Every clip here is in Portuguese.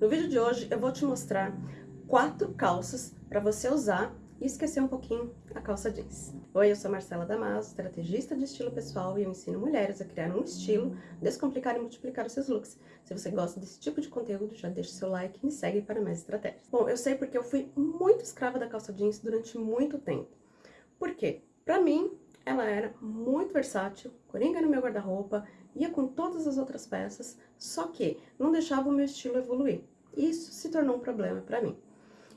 No vídeo de hoje eu vou te mostrar quatro calças para você usar e esquecer um pouquinho a calça jeans. Oi, eu sou Marcela Damaso, estrategista de estilo pessoal e eu ensino mulheres a criar um estilo, descomplicar e multiplicar os seus looks. Se você gosta desse tipo de conteúdo, já deixa seu like e me segue para mais estratégias. Bom, eu sei porque eu fui muito escrava da calça jeans durante muito tempo. Por quê? Pra mim, ela era muito versátil, coringa no meu guarda-roupa, ia com todas as outras peças, só que não deixava o meu estilo evoluir. Isso se tornou um problema para mim.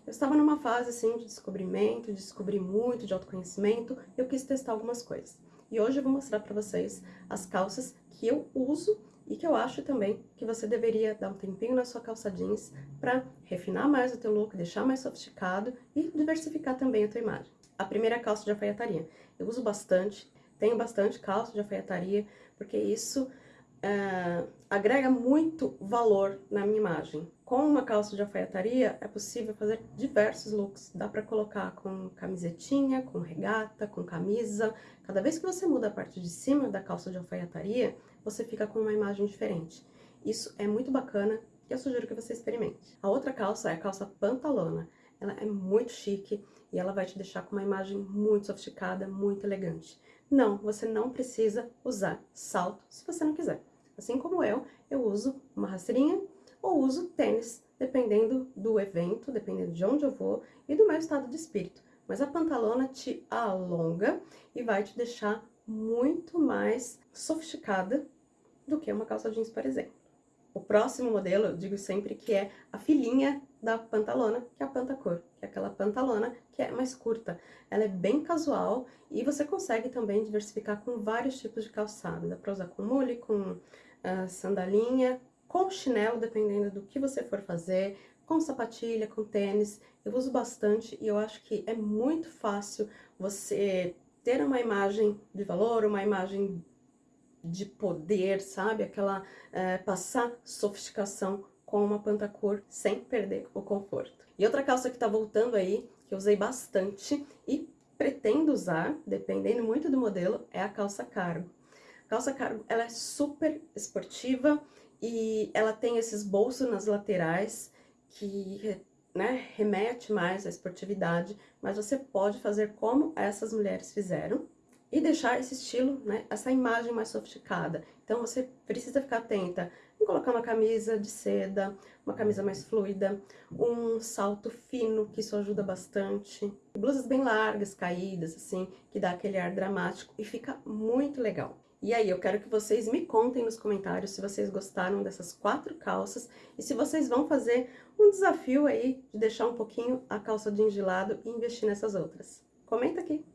Eu estava numa fase assim de descobrimento, de descobrir muito, de autoconhecimento, eu quis testar algumas coisas. E hoje eu vou mostrar para vocês as calças que eu uso e que eu acho também que você deveria dar um tempinho na sua calça jeans para refinar mais o teu look, deixar mais sofisticado e diversificar também a tua imagem. A primeira calça de alfaiataria. Eu uso bastante, tenho bastante calça de alfaiataria, porque isso uh, agrega muito valor na minha imagem. Com uma calça de alfaiataria é possível fazer diversos looks. Dá pra colocar com camisetinha, com regata, com camisa. Cada vez que você muda a parte de cima da calça de alfaiataria, você fica com uma imagem diferente. Isso é muito bacana e eu sugiro que você experimente. A outra calça é a calça pantalona. Ela é muito chique e ela vai te deixar com uma imagem muito sofisticada, muito elegante. Não, você não precisa usar salto se você não quiser. Assim como eu, eu uso uma rasteirinha ou uso tênis, dependendo do evento, dependendo de onde eu vou e do meu estado de espírito. Mas a pantalona te alonga e vai te deixar muito mais sofisticada do que uma calça jeans, por exemplo. O próximo modelo, eu digo sempre que é a filhinha da pantalona, que é a pantacor, que é aquela pantalona que é mais curta. Ela é bem casual e você consegue também diversificar com vários tipos de calçado. Dá pra usar com mule, com uh, sandalinha, com chinelo, dependendo do que você for fazer, com sapatilha, com tênis. Eu uso bastante e eu acho que é muito fácil você ter uma imagem de valor, uma imagem de poder, sabe? Aquela é, passar sofisticação com uma pantacor sem perder o conforto. E outra calça que tá voltando aí, que eu usei bastante e pretendo usar, dependendo muito do modelo, é a calça cargo. A calça cargo, ela é super esportiva e ela tem esses bolsos nas laterais que né, remete mais à esportividade, mas você pode fazer como essas mulheres fizeram, e deixar esse estilo, né, essa imagem mais sofisticada. Então você precisa ficar atenta em colocar uma camisa de seda, uma camisa mais fluida, um salto fino, que isso ajuda bastante. Blusas bem largas, caídas, assim, que dá aquele ar dramático e fica muito legal. E aí, eu quero que vocês me contem nos comentários se vocês gostaram dessas quatro calças e se vocês vão fazer um desafio aí de deixar um pouquinho a calça jeans de lado e investir nessas outras. Comenta aqui!